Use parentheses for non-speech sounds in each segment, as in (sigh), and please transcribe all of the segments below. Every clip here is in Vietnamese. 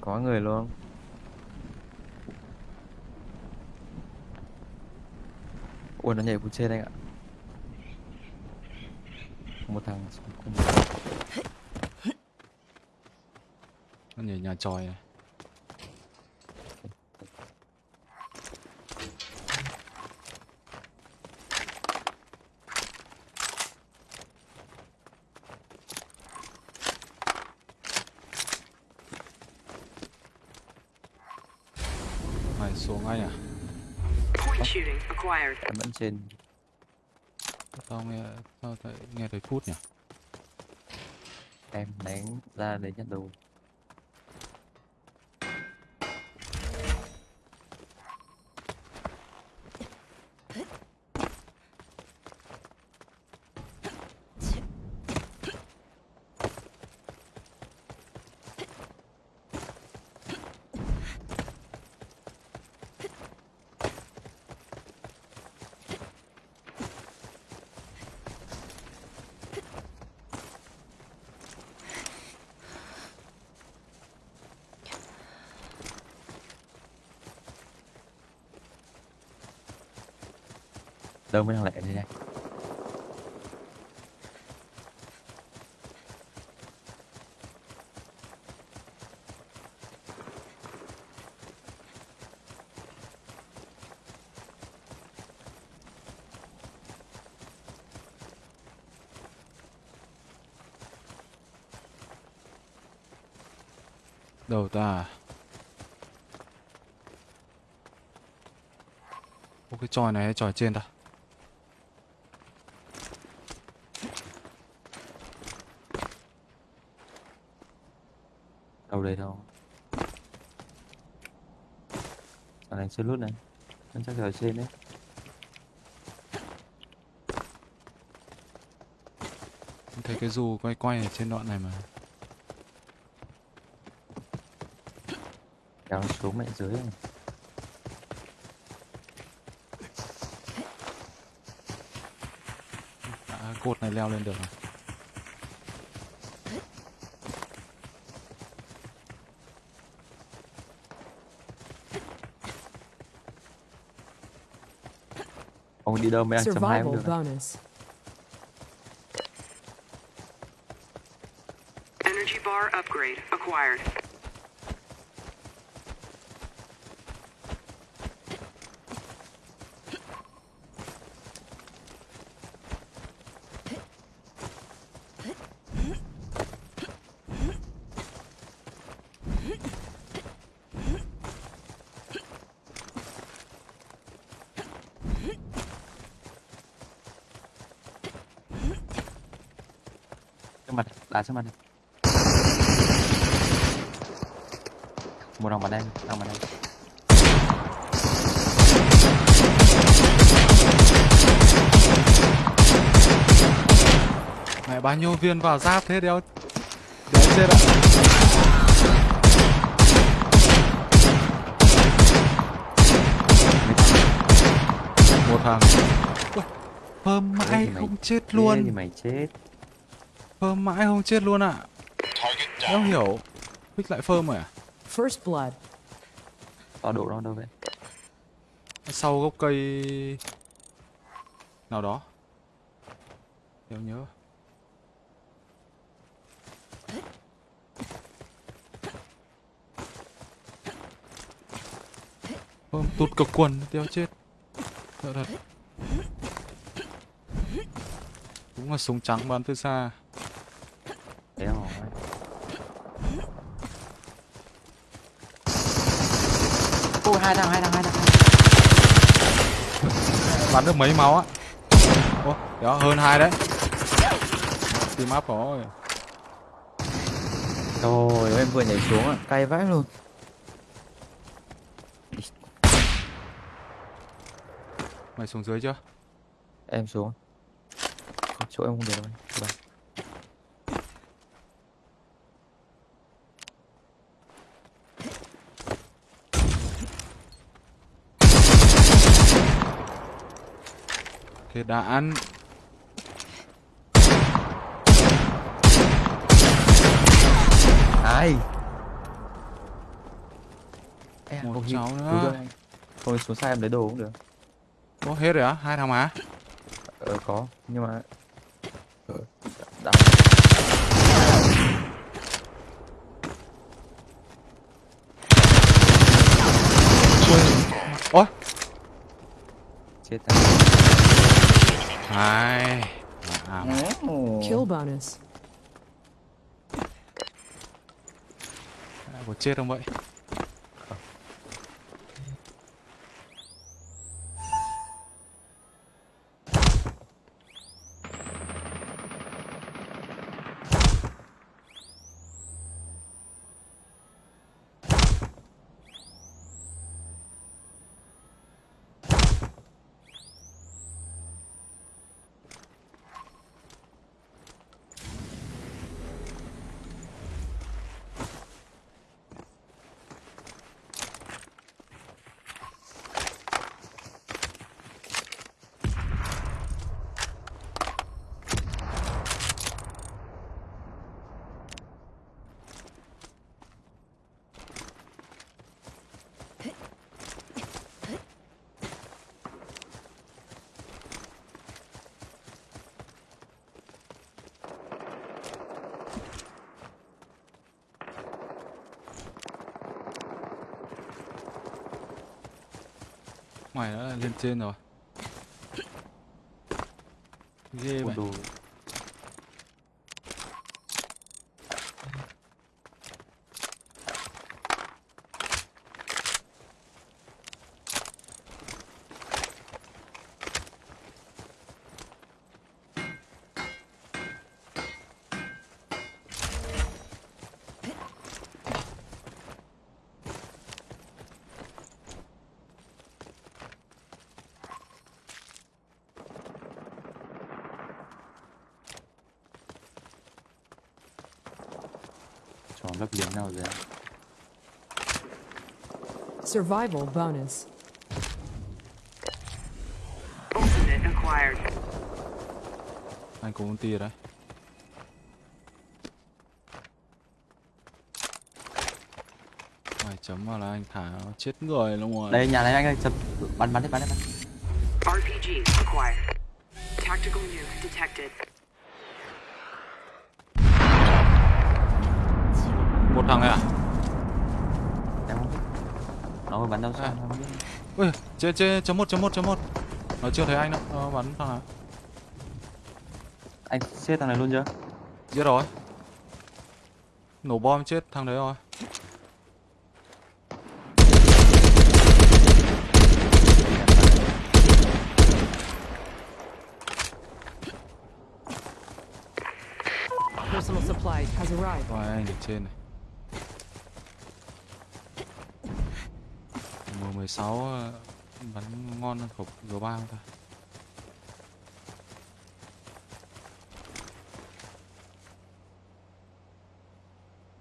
có người luôn. Ui, nó nhảy từ trên anh ạ. Một thằng xuống cùng. Nó nhảy nhà tròi này mày xuống ngay à Point shooting acquired em vẫn trên. Tao nghe tao thấy nghe thấy phút nhỉ? Em đánh ra để nhận đồ đâu mới đang lẹ đây này đâu ta? Ô, cái tròi này hay tròi trên ta đâu đây đâu chưa lút này. Nó chắc ở trên đấy. Em thấy cái dù quay quay ở trên đoạn này mà. Kéo xuống mẹ dưới này. À, cột này leo lên được à ông đi đâu mới ăn chấm hai cũng Survival được bonus. Energy bar upgrade acquired. Trước mặt đá trước mặt này. Một thằng bắn em thằng bắn em. Mẹ bao nhiêu viên vào giáp thế đéo? Đéo chết ạ. Một thằng. Thế mãi không chết Thế thì luôn mày chết Phơm mãi không chết luôn ạ. Đéo hiểu. Pick lại phơm rồi à? First blood. tọa độ nó đâu vậy? Sau gốc cây Nào đó. Đéo nhớ. Phơm tụt cực quần Đéo chết. Sợ thật. Đúng là súng trắng bắn từ xa thế rồi ôi hai thằng hai thằng hai thằng Bắn được mấy máu á Ô, đó hơn hai đấy Team up rồi Trời ơi, em vừa nhảy xuống ạ, cay vãi luôn. Mày xuống dưới chưa? Em xuống. Không, Chỗ em không được đâu. Đã ăn Ai? Ê, Một cháu nữa. thôi xuống xa em lấy đồ cũng được Có hết rồi á? Hai thằng mà. ờ có nhưng mà ờ, đã Ôi, chết anh hai. À, Kill bonus. có chết không vậy? Mày đã lên trên rồi. Ghê vậy. Tròn lấp liếm nào rồi Survival bonus. Ultimate acquired. Anh có ulti rồi đấy. Mày chấm vào là anh thả nó chết người luôn rồi. đây nhà này anh ơi chấm bắn bắn đi bắn đi bắn RPG acquired. Tactical nuke detected. Một thằng này à? em không biết nó mới bắn đâu À. sao không biết Ui, trên trên chấm một chấm một chấm một. Nó chưa thấy anh đâu. Nó bắn thằng nào? anh xếp thằng này luôn chưa Giết rồi. Nổ bom chết thằng đấy rồi. Personal supplies has arrived. Rồi anh ở trên này. M16 ờ, bắn ngon hơn khẩu G3 không ta?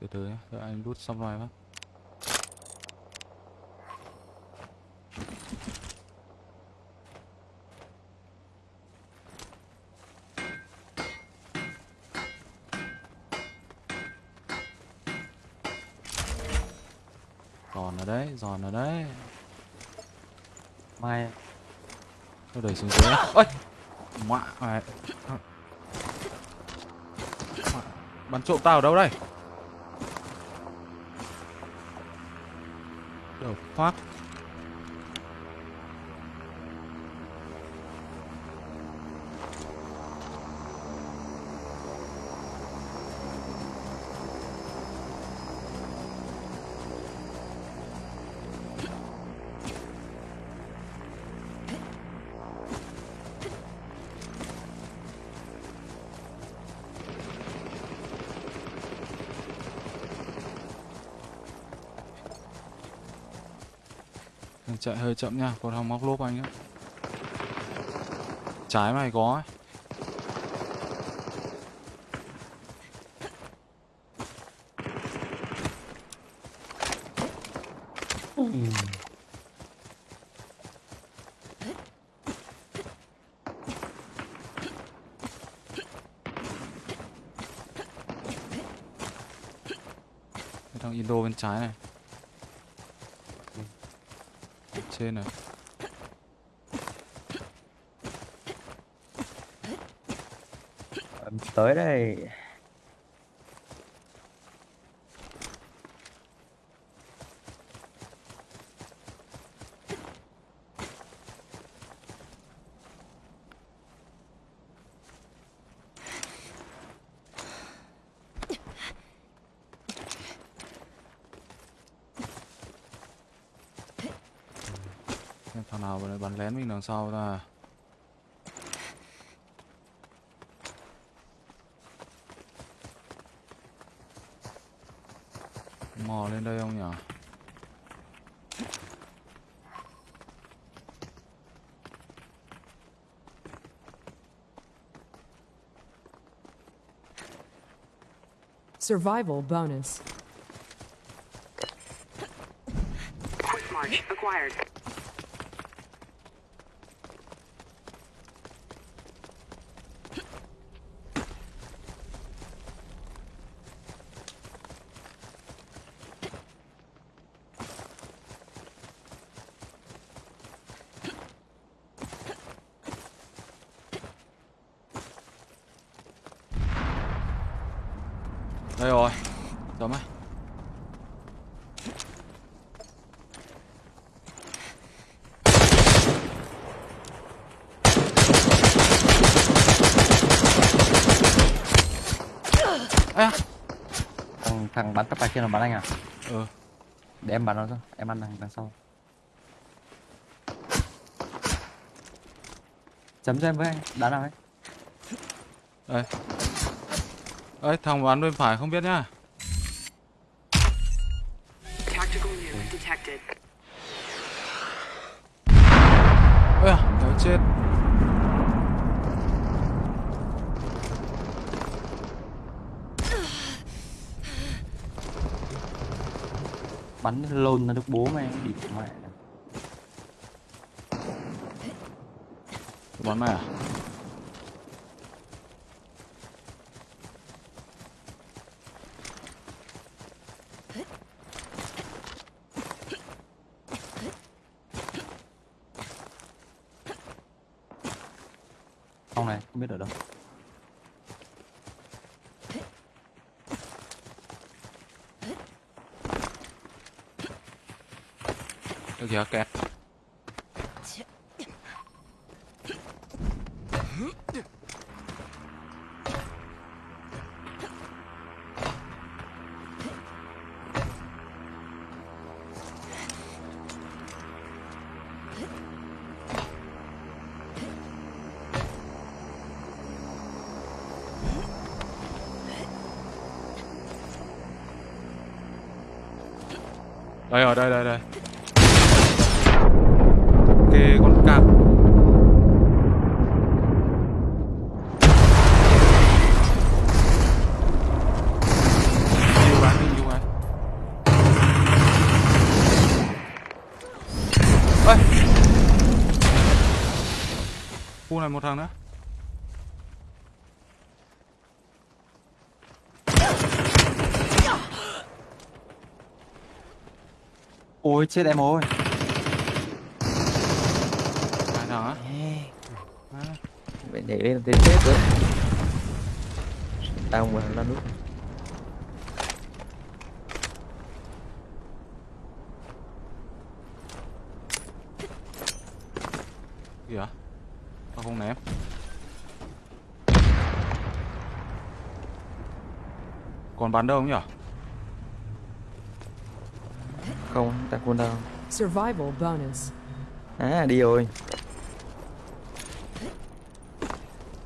Từ từ nhé, đợi anh đút xong rồi bác. Giòn ở đấy, giòn ở đấy mai tôi đẩy xuống dưới. Ôi! Mạ mày. Bắn trộm tao ở đâu đây? đâu phát chạy hơi chậm nha, còn thằng móc lốp anh á. Trái mày có ấy. Thằng Indo bên trái này. Trên này. Tới đây. Thằng nào vừa nãy bắn lén mình đằng sau ta mò lên đây không nhỉ Survival bonus. Quick march acquired. Thằng, bắn tắp bài kia là bắn anh à? Ừ. Để em bắn nó cho em ăn thằng đằng sau. Chấm cho em với anh đá nào ấy. Đây. Ơi thằng bắn bên phải không biết nhá. Tactical nuke detected. ôi à chết bắn lồn nó được bố mày đi mẹ bắn mày à? Không này không biết ở đâu ok kìa đây rồi đây đây. Ê! Khu này một thằng nữa. Ôi chết em ơi hai thằng á À, Mày nhảy lên tới chết rồi. Tao mà là nút kìa. Tao không ném. Còn bắn đâu không nhỉ Không, ta quân đâu Survival bonus. À đi rồi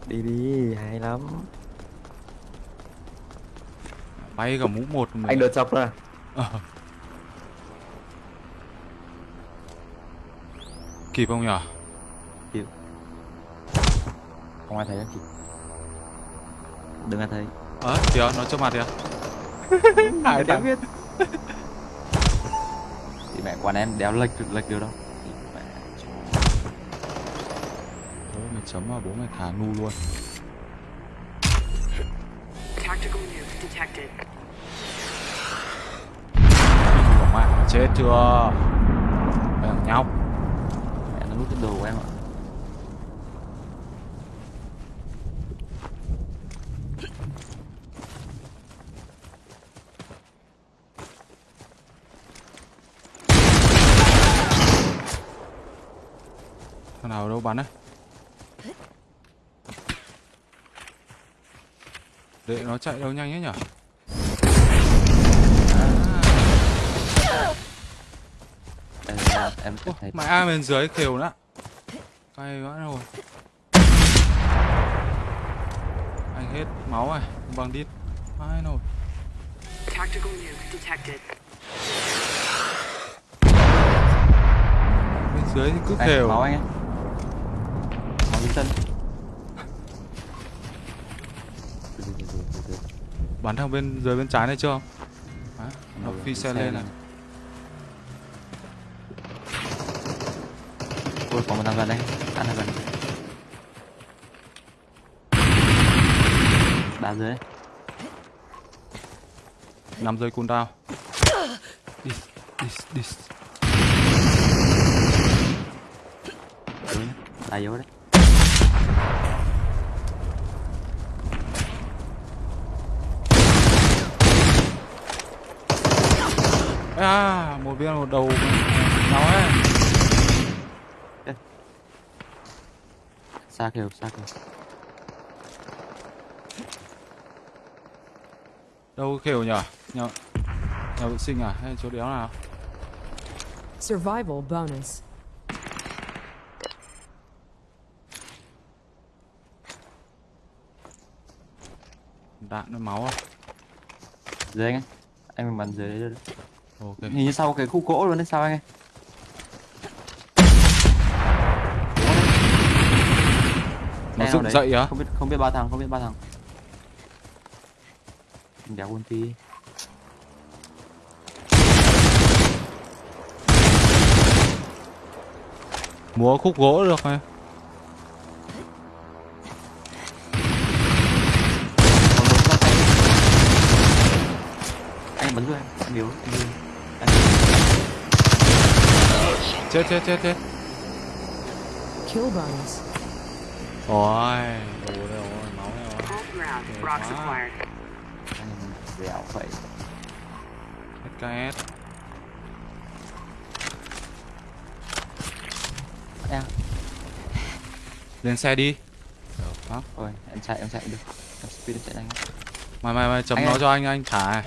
Đi đi, hay lắm. Bay cả mũ một mình. Anh đợt chọc ra. Ờ. kịp không nhỉ? Không ai thấy anh chị Đừng ai thấy. Ờ kìa nó trước mặt kìa (laughs) Hai thằng. biết. (laughs) Thì mẹ quán em đéo lệch lệch được đâu chấm vào bố mày thả nu luôn. Mẹ chết chưa? Mày thằng nhau Mẹ nó nút cái đồ của em ạ. Thằng nào đâu bắn đấy để nó chạy đâu nhanh ấy nhở? Đây, em, em thấy mẹ ai bên dưới kêu nữa cay vãi rồi. Anh hết máu rồi bằng đít ai nổi? Tactical nuke detected. bên dưới thì cứ kêu máu anh ấy. Máu dưới chân Từ từ, từ từ, từ từ. Bắn thằng bên dưới bên trái này chưa? Đấy, nó phi xe lên này. Ôi, có một thằng gần đây. Ăn thằng gần. Đá dưới. Đấy nằm dưới cooldown đi đi đi Yếu nhá Đá yếu đấy à một viên một đầu nó ấy. Xa kìa, xa kìa. Đâu kêu nhở? Nhà nhà vệ sinh à? Hay chỗ đéo nào? Survival bonus. đạn với máu à? Dưới anh Anh mình bắn dưới đấy được ok. Hình như sau cái khu gỗ luôn đấy sao anh ấy nó Em dựng dậy á? Không biết không biết ba thằng, không biết ba thằng. Đéo ulti. Múa khúc gỗ được tay. Anh bắn rồi, anh yếu, yếu. Anh chết chết chết chết. Kill bonus. ôi đồ đây rồi máu rồi dẻo vậy. SKS em lên xe đi. Đó ôi em chạy em chạy được. Em speed em chạy nhanh. Mày mày mày chấm Anh nó ơi. cho anh anh thả này.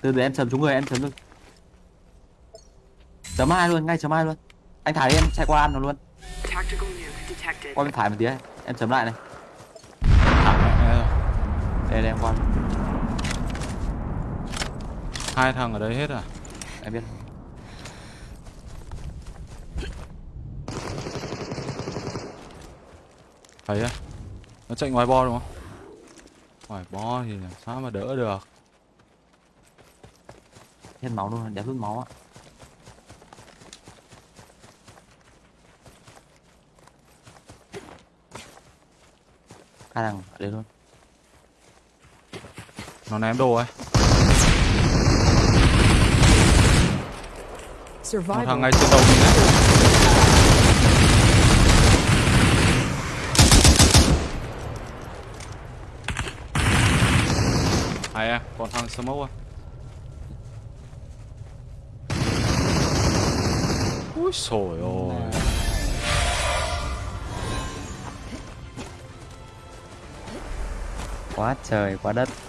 từ từ em chấm trúng người em chấm được chấm hai luôn ngay chấm hai luôn. Anh thả đi em chạy qua ăn nó luôn. Qua bên phải một tí ấy. em chấm lại này. Đây đây em qua. Hai thằng ở đấy hết à? Em biết. Thấy á nó chạy ngoài bo đúng không? Ngoài bo thì làm sao mà đỡ được? Hết máu luôn đéo rút máu á hai thằng ở luôn. Nó ném đồ ấy. Một thằng ngay trên đầu mình đấy hay à còn thằng smoke à. Ui sồi ôi quá trời quá đất.